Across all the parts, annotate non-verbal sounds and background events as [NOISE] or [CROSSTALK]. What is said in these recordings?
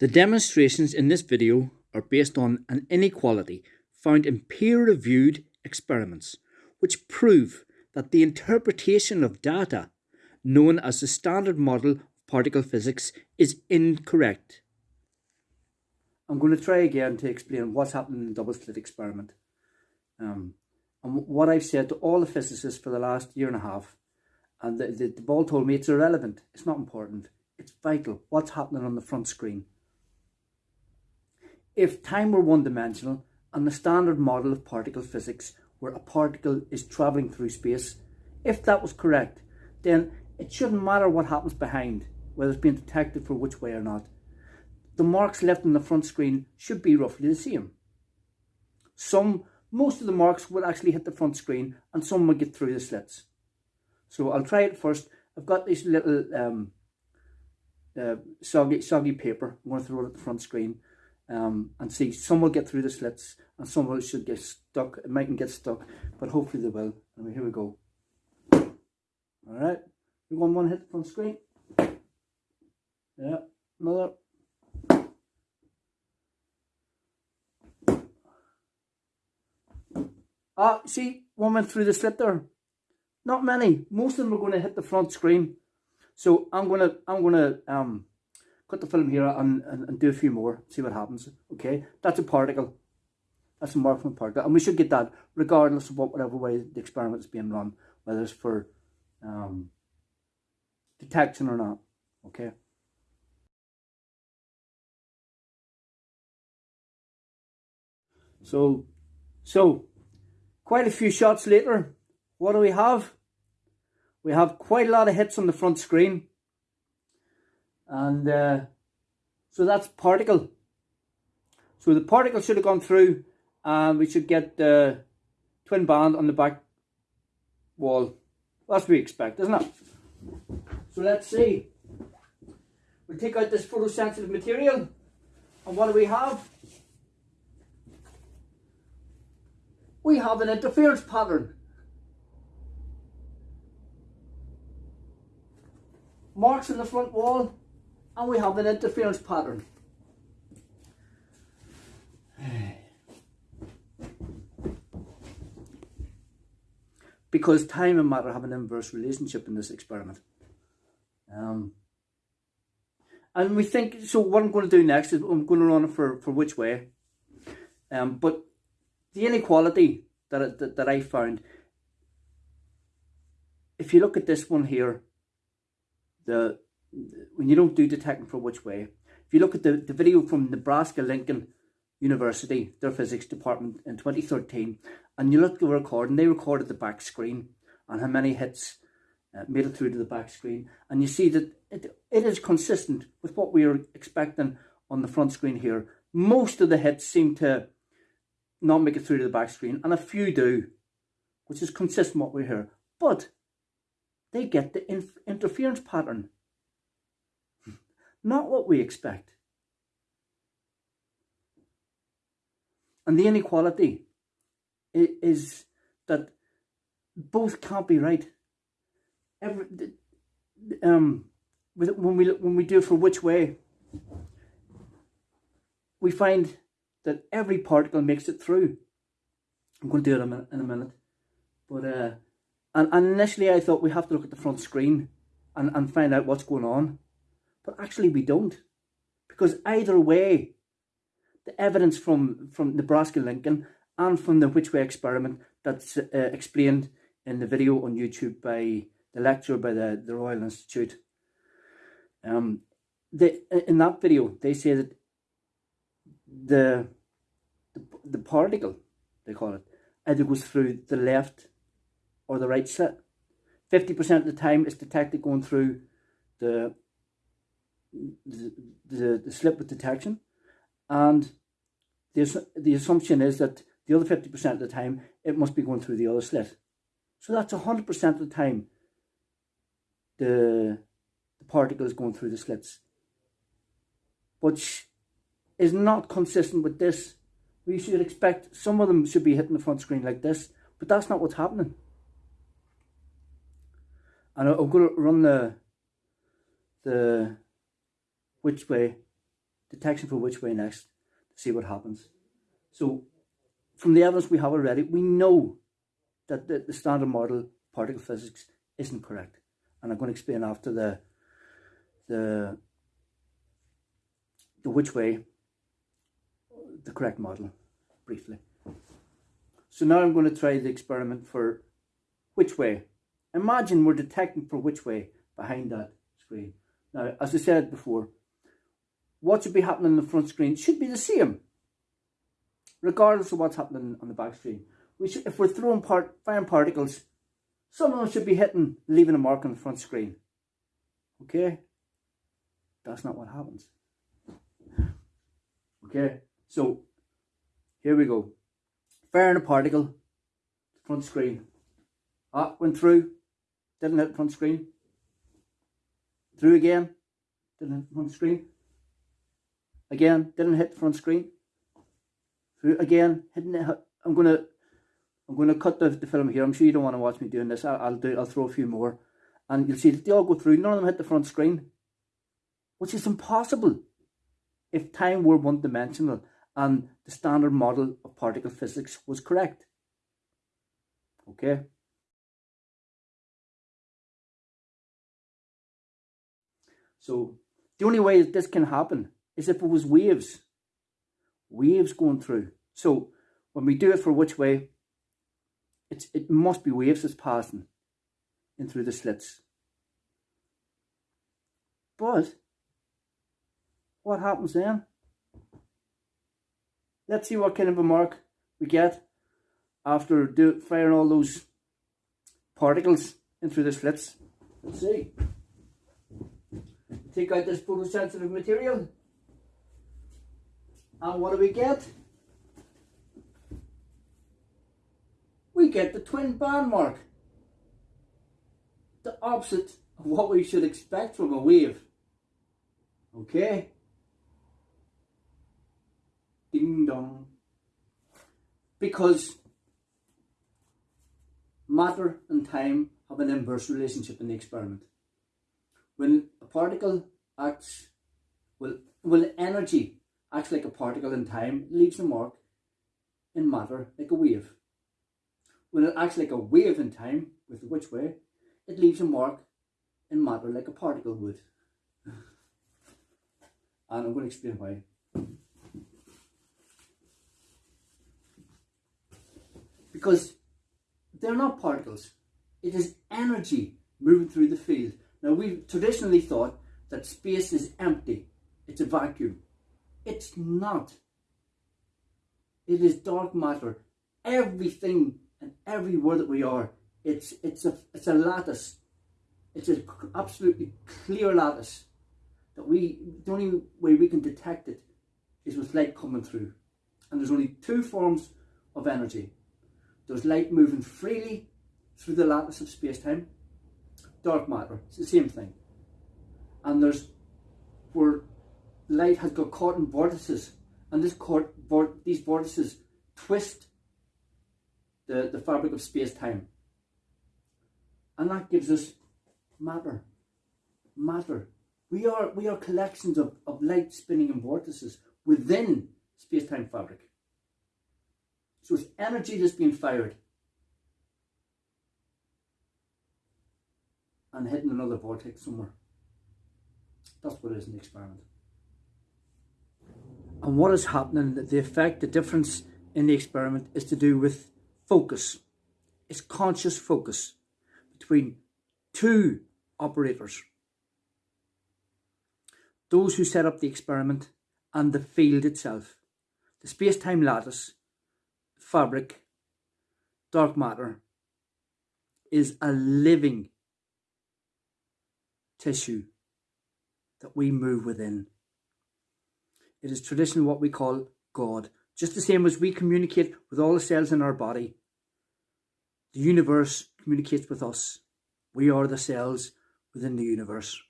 The demonstrations in this video are based on an inequality found in peer-reviewed experiments, which prove that the interpretation of data known as the standard model of particle physics is incorrect. I'm going to try again to explain what's happening in the double slit experiment. Um, and what I've said to all the physicists for the last year and a half, and the, the, the ball told me it's irrelevant, it's not important, it's vital, what's happening on the front screen. If time were one-dimensional and the standard model of particle physics where a particle is travelling through space, if that was correct, then it shouldn't matter what happens behind, whether it's being detected for which way or not. The marks left on the front screen should be roughly the same. Some, most of the marks will actually hit the front screen and some will get through the slits. So I'll try it first. I've got this little um, uh, soggy, soggy paper. I'm going to throw it at the front screen um, and see some will get through the slits and some will should get stuck it mightn't get stuck but hopefully they will. And here we go. All right we want one hit from screen. Yeah another. Ah see one went through the slit there. Not many. Most of them are going to hit the front screen. So i'm gonna i'm gonna um cut the film here and, and, and do a few more, see what happens. Okay, that's a particle. That's a mark particle. And we should get that regardless of what whatever way the experiment is being run, whether it's for um, detection or not. Okay. So, so quite a few shots later, what do we have? We have quite a lot of hits on the front screen and uh, so that's particle. So the particle should have gone through and we should get the twin band on the back wall. That's what we expect isn't it? So let's see. We take out this photosensitive material and what do we have? We have an interference pattern. Marks in the front wall and we have an interference pattern. [SIGHS] because time and matter have an inverse relationship in this experiment. Um, and we think, so what I'm going to do next is I'm going to run it for, for which way. Um, but the inequality that, that, that I found, if you look at this one here, the when you don't do detecting for which way, if you look at the, the video from Nebraska Lincoln University, their physics department in 2013, and you look at the recording, they recorded the back screen and how many hits uh, made it through to the back screen. And you see that it, it is consistent with what we are expecting on the front screen here. Most of the hits seem to not make it through to the back screen, and a few do, which is consistent with what we hear. But they get the interference pattern not what we expect. And the inequality is that both can't be right. Every, um, when we when we do for which way, we find that every particle makes it through. I'm going to do it in a minute, in a minute. but uh, and, and initially I thought we have to look at the front screen and, and find out what's going on. But actually we don't. Because either way, the evidence from, from Nebraska Lincoln and from the Which Way experiment that's uh, explained in the video on YouTube by the lecturer by the, the Royal Institute. Um, they, in that video, they say that the, the, the particle, they call it, either goes through the left or the right slit. 50% of the time it's detected going through the the, the, slit with detection and the, the assumption is that the other 50% of the time it must be going through the other slit. So that's 100% of the time the, the particle is going through the slits. Which is not consistent with this. We should expect some of them should be hitting the front screen like this, but that's not what's happening. And I'm going to run the the which way detection for which way next to see what happens. So from the evidence we have already, we know that the, the standard model particle physics isn't correct. And I'm going to explain after the the the which way the correct model briefly. So now I'm going to try the experiment for which way. Imagine we're detecting for which way behind that screen. Now, as I said before, what should be happening on the front screen should be the same, regardless of what's happening on the back screen. We should, if we're throwing part, firing particles, some of them should be hitting, leaving a mark on the front screen. Okay? That's not what happens. Okay, so here we go. Firing a particle, front screen. Ah, went through, didn't hit front screen. Through again, didn't hit front screen. Again, didn't hit the front screen. Again, hitting it. I'm gonna, I'm gonna cut the, the film here. I'm sure you don't want to watch me doing this. I'll, I'll do. I'll throw a few more, and you'll see that they all go through. None of them hit the front screen, which is impossible if time were one dimensional and the standard model of particle physics was correct. Okay. So the only way this can happen is if it was waves. Waves going through. So when we do it for which way, it's, it must be waves that's passing in through the slits. But what happens then? Let's see what kind of a mark we get after do, firing all those particles in through the slits. Let's see. Take out this photosensitive material. And what do we get? We get the twin band mark. The opposite of what we should expect from a wave. Okay? Ding dong. Because matter and time have an inverse relationship in the experiment. When a particle acts, well, well energy acts like a particle in time, leaves a mark in matter like a wave. When it acts like a wave in time, with which way, it leaves a mark in matter like a particle would. [LAUGHS] and I'm going to explain why. Because they're not particles. It is energy moving through the field. Now, we've traditionally thought that space is empty. It's a vacuum. It's not. It is dark matter. Everything and everywhere that we are, it's it's a it's a lattice. It's an absolutely clear lattice that we the only way we can detect it is with light coming through. And there's only two forms of energy. There's light moving freely through the lattice of space-time. Dark matter, it's the same thing. And there's where light has got caught in vortices, and this caught, these vortices twist the, the fabric of space-time. And that gives us matter. Matter. We are we are collections of, of light spinning in vortices within space-time fabric. So it's energy that's being fired and hitting another vortex somewhere. That's what it is in the experiment. And what is happening, the effect, the difference in the experiment is to do with focus. It's conscious focus between two operators. Those who set up the experiment and the field itself. The space-time lattice, fabric, dark matter, is a living tissue that we move within. It is traditionally what we call God. Just the same as we communicate with all the cells in our body, the universe communicates with us. We are the cells within the universe.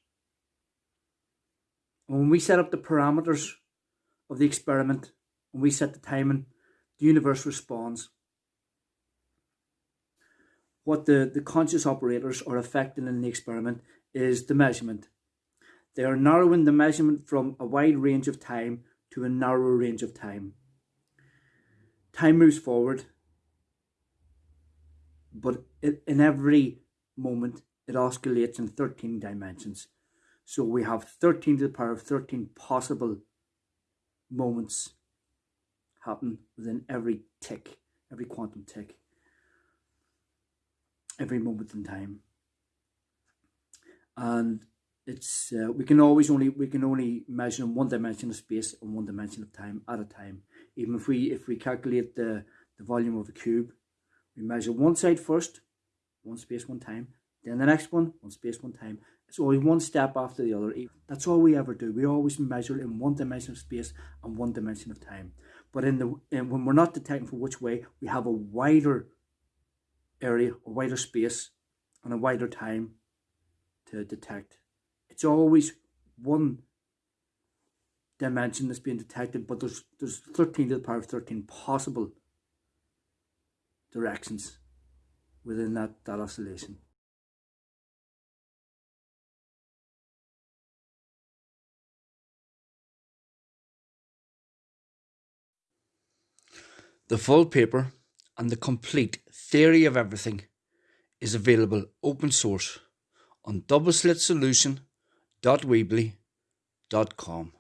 And when we set up the parameters of the experiment, when we set the timing, the universe responds. What the, the conscious operators are affecting in the experiment is the measurement. They are narrowing the measurement from a wide range of time to a narrow range of time. Time moves forward, but in every moment it oscillates in 13 dimensions. So we have 13 to the power of 13 possible moments happen within every tick, every quantum tick, every moment in time. And it's uh, we can always only we can only measure in one dimension of space and one dimension of time at a time. Even if we if we calculate the the volume of a cube, we measure one side first, one space, one time, then the next one, one space, one time. It's always one step after the other. That's all we ever do. We always measure in one dimension of space and one dimension of time. But in the in, when we're not detecting for which way, we have a wider area, a wider space, and a wider time to detect. It's always one dimension that's being detected, but there's there's 13 to the power of 13 possible directions within that, that oscillation. The full paper and the complete theory of everything is available open source on doubleslitsolution.weebly.com.